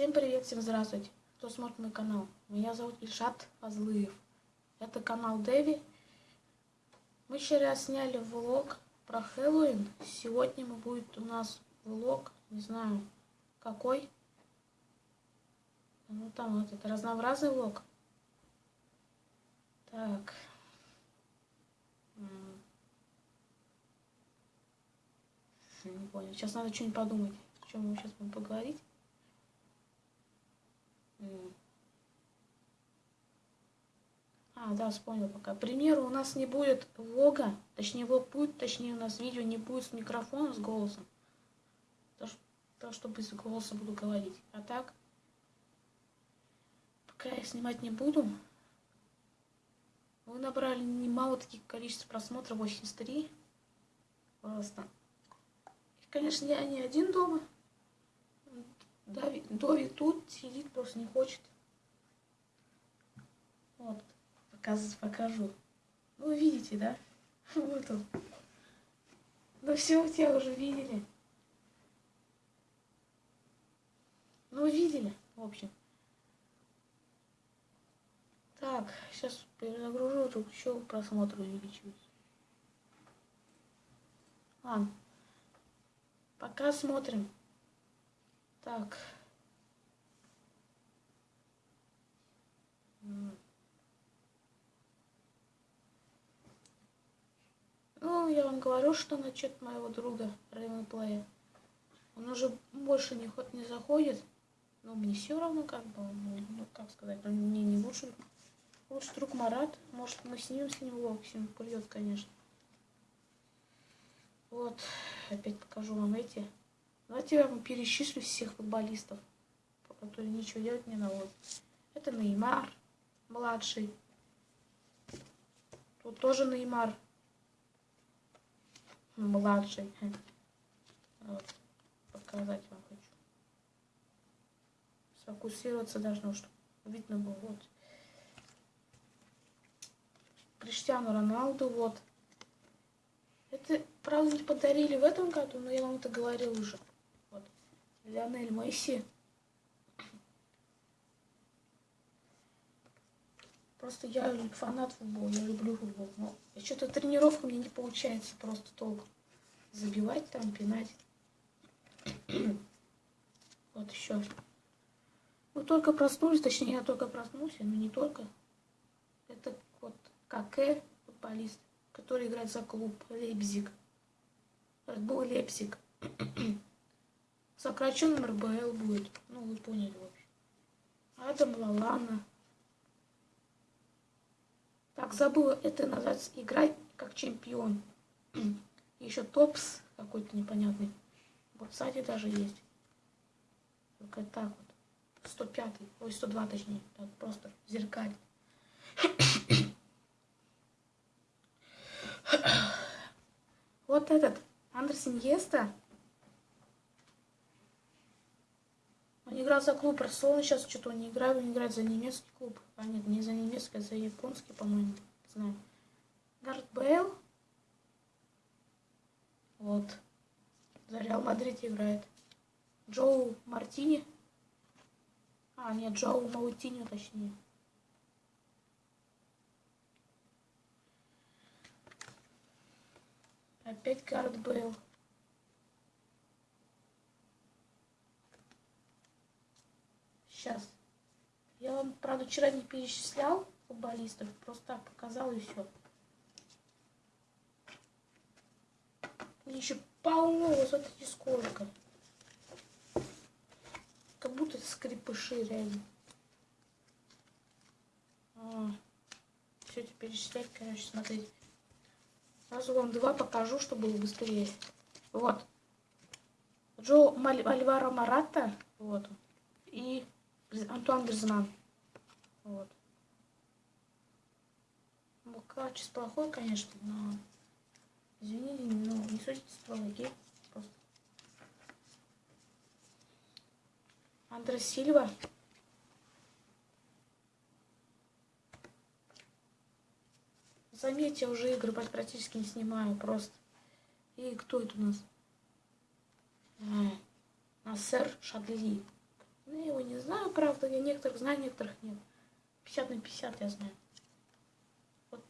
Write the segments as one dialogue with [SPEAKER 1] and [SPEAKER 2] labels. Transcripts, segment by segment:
[SPEAKER 1] Всем привет, всем здравствуйте, кто смотрит мой канал. Меня зовут Ильшат Азлыев. Это канал Дэви. Мы вчера сняли влог про Хэллоуин. Сегодня будет у нас влог, не знаю, какой. Ну там этот разнообразный влог. Так. Не понял. Сейчас надо что-нибудь подумать, о чем мы сейчас будем поговорить. А, да, вспомнил пока. К примеру, у нас не будет влога, точнее, влог будет, точнее, у нас видео не будет с микрофоном, с голосом. То, то что без голоса буду говорить. А так, пока я снимать не буду, вы набрали немало таких количеств просмотров, 83. Просто. И, конечно, я не один дома. Дови, Дови тут сидит, просто не хочет. Вот, показ, покажу. Ну, видите, да? Вот он. Ну, все, тебя уже видели. Ну, видели, в общем. Так, сейчас перезагружу, тут еще просмотр увеличивается. Ладно. Пока смотрим. Так. Ну, я вам говорю, что насчет моего друга Рейвенплея. Он уже больше не, не заходит. Но мне все равно, как бы, ну, ну как сказать, он мне не лучше. Лучше друг Марат. Может, мы снимем с ним влог, он придет, конечно. Вот, опять покажу вам эти. Давайте я вам перечислю всех футболистов, которые ничего делать не наводят. Это Неймар, младший. Тут тоже Неймар, младший. Вот, показать вам хочу. Сфокусироваться должно, чтобы видно было. Вот. Криштиану Роналду, вот. Это, правда, не подарили в этом году, но я вам это говорил уже. Леонель Месси. Просто я фанат футбола, я люблю футбол. Но что-то тренировка мне не получается просто толком. Забивать там, пинать. вот еще. Мы только проснулись, точнее, я только проснулся, но не только. Это вот Каке, футболист, который играет за клуб Лейпзиг. Был Лейпзиг сокращенным РБЛ будет. Ну, вы поняли, в общем. Адам Лалана. Так, забыла, это называется играть как чемпион. Еще топс какой-то непонятный. Вот сзади даже есть. Только так вот. 105, ой, 102 точнее. Так, просто зеркаль. вот этот Андрес Иньеста Он играл за клуб Барселона, сейчас что-то не играет, он играет за немецкий клуб. А нет, не за немецкий, а за японский, по-моему. Знаю. Гард Бейл. Вот. За Реал Мадрид играет. Джоу Мартини. А, нет, Джоу Маутиньо, точнее. Опять Гарет Бейл. Сейчас. Я вам, правда, вчера не перечислял футболистов, просто показал и все. Еще полно, вот смотрите сколько. Как будто скрипыши реально. А, все это перечислять, короче, смотрите. Сразу вам два покажу, чтобы было быстрее. Вот. Джо Альваро Марата. Вот. И Антуан Гризман. Вот. Качество плохое, конечно, но... Извините, но не судите строго, окей? Просто. Андрес Сильва. Заметьте, я уже игры практически не снимаю, просто. И кто это у нас? А, Насер Шадли. Ну, его Ой, не знаю, правда, я некоторых знаю, некоторых нет. 50 на 50 я знаю. Вот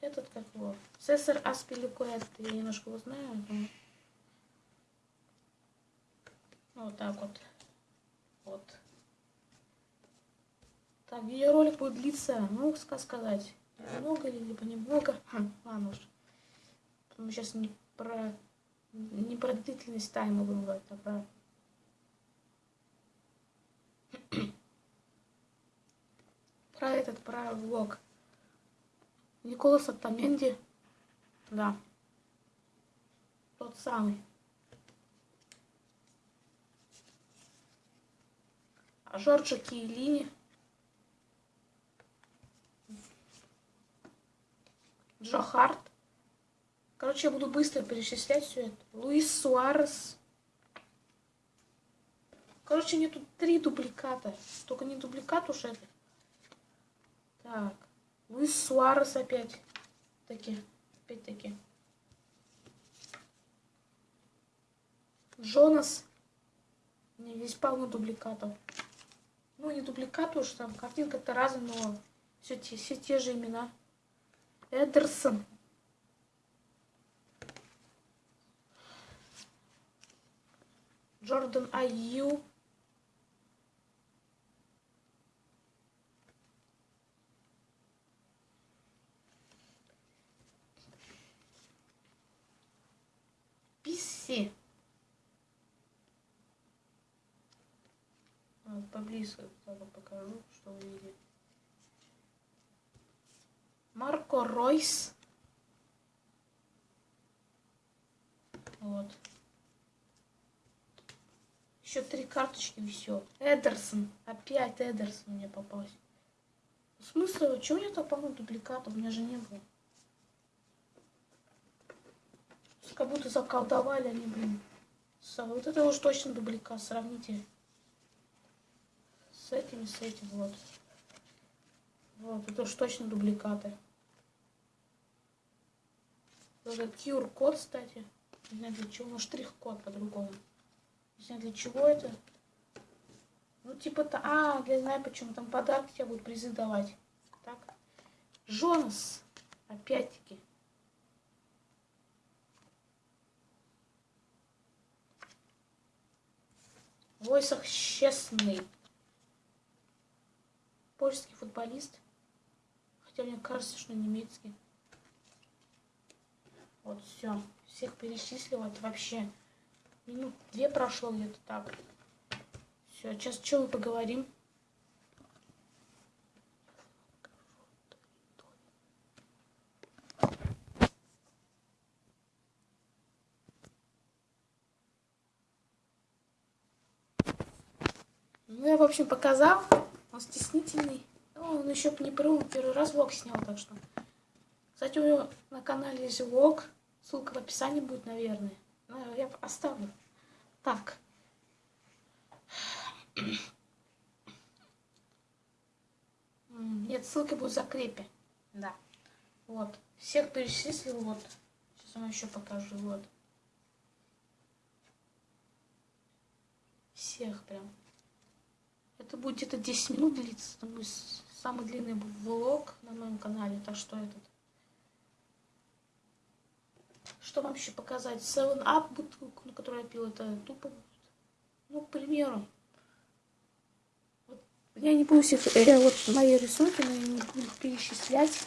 [SPEAKER 1] этот как его. Цесар Аспиликуэт, я немножко его знаю. Но... Ну, вот так вот. Вот. Так, видеоролик будет длиться, ну, сказать, много или либо немного. Хм, ладно уж. Мы сейчас не про не про длительность тайма будем говорить, а про про этот, про влог. Николас Оттаменди. Да. Тот самый. А Жорджа Киелини. Джо Харт. Короче, я буду быстро перечислять все это. Луис Суарес. Короче, нету три дубликата. Только не дубликат уж это. Так. Луис Суарес опять. Таки. Опять-таки. Джонас. Не, здесь полно дубликатов. Ну, не дубликат уж, там картинка-то разная, но все те, все те же имена. Эдерсон. Джордан Аю. Писси. Вот, поближе покажу, что вы видите. Марко Ройс. Вот. Еще три карточки и все. Эдерсон. Опять Эдерсон мне попался. В смысле, чего у меня так полно дубликатов? У меня же не было. Как будто заколдовали они, блин. Вот это уж точно дубликат. Сравните с этим и с этим. Вот. Вот, это уж точно дубликаты. Это QR-код, кстати. Не знаю для чего, но штрих-код по-другому. Не знаю для чего это. Ну, типа-то... А, я знаю почему. Там подарки тебе будут призы давать. Так. Жонас. Опять-таки. Войсах честный. Польский футболист. Хотя мне кажется, что немецкий. Вот все. Всех перечислила. Это вообще минут две прошло где-то так. Все, сейчас что мы поговорим? Общем, показал. Он стеснительный. Ну, он еще не первый, первый раз влог снял, так что. Кстати, у него на канале есть влог. Ссылка в описании будет, наверное. Ну, я оставлю. Так. Нет, ссылки будут в закрепе. Да. Вот. Всех перечислил. Вот. Сейчас вам еще покажу. Вот. Всех прям. Это будет где-то 10 минут длиться. Это будет самый длинный влог на моем канале. Так что этот. Что вам еще показать? 7-Up бутылку, на которую я пил, это тупо будет. Ну, к примеру. Вот, я не буду всех, э, вот мои рисунки, но я не буду перечислять.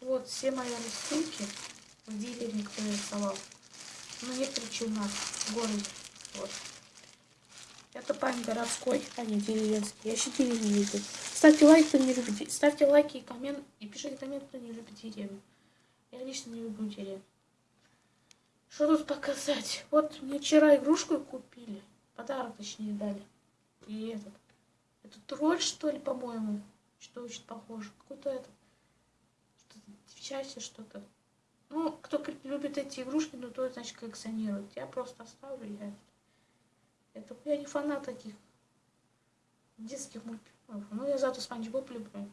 [SPEAKER 1] Вот все мои рисунки в дилере, кто рисовал. Ну, некоторые у городе. Вот. Это парень городской, а не деревенский. Я еще деревню видел. Ставьте лайк, кто не любит. Ставьте лайки и коммент. И пишите коммент, кто не любит деревню. Я лично не люблю деревья. Что тут показать? Вот мне вчера игрушку купили. Подарок, точнее, дали. И этот. Это тролль, что ли, по-моему? Что очень похоже. Какой-то этот. Что-то девчачье что-то. Ну, кто любит эти игрушки, ну, то, значит, коллекционирует. Я просто оставлю. Я... Это, я не фанат таких детских мультфильмов. Ну, я зато Спанч Боб люблю.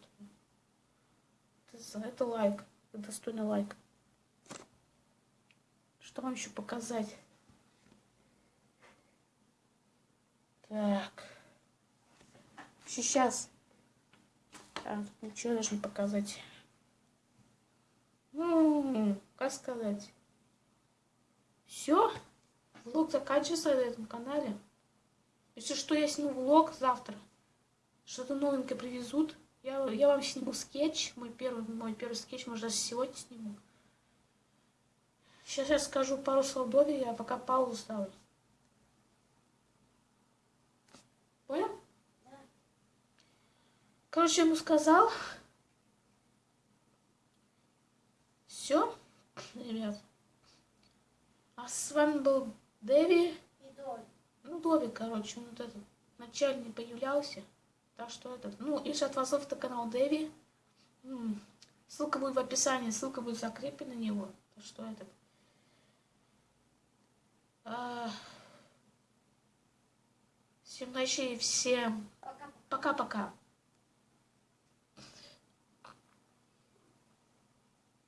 [SPEAKER 1] Это, это лайк достойный лайк. Что вам еще показать? Так. Сейчас. А, тут ничего даже не показать. Ну, как сказать. Все. Влог заканчивается на этом канале. Если что, я сниму влог завтра. Что-то новенькое привезут. Я, я вам сниму скетч. Мой первый, мой первый скетч, может, даже сегодня сниму. Сейчас я скажу пару слов я пока паузу ставлю. Понял? Да. Короче, ему сказал. Все, ребят. А с вами был Дэви. Ну, Дови, короче, он вот этот вначале не появлялся. Так что этот. Ну, и вас это канал Дэви. Ссылка будет в описании, ссылка будет закреплена на него. Так что этот. А... Всем всем
[SPEAKER 2] Пока.
[SPEAKER 1] пока-пока.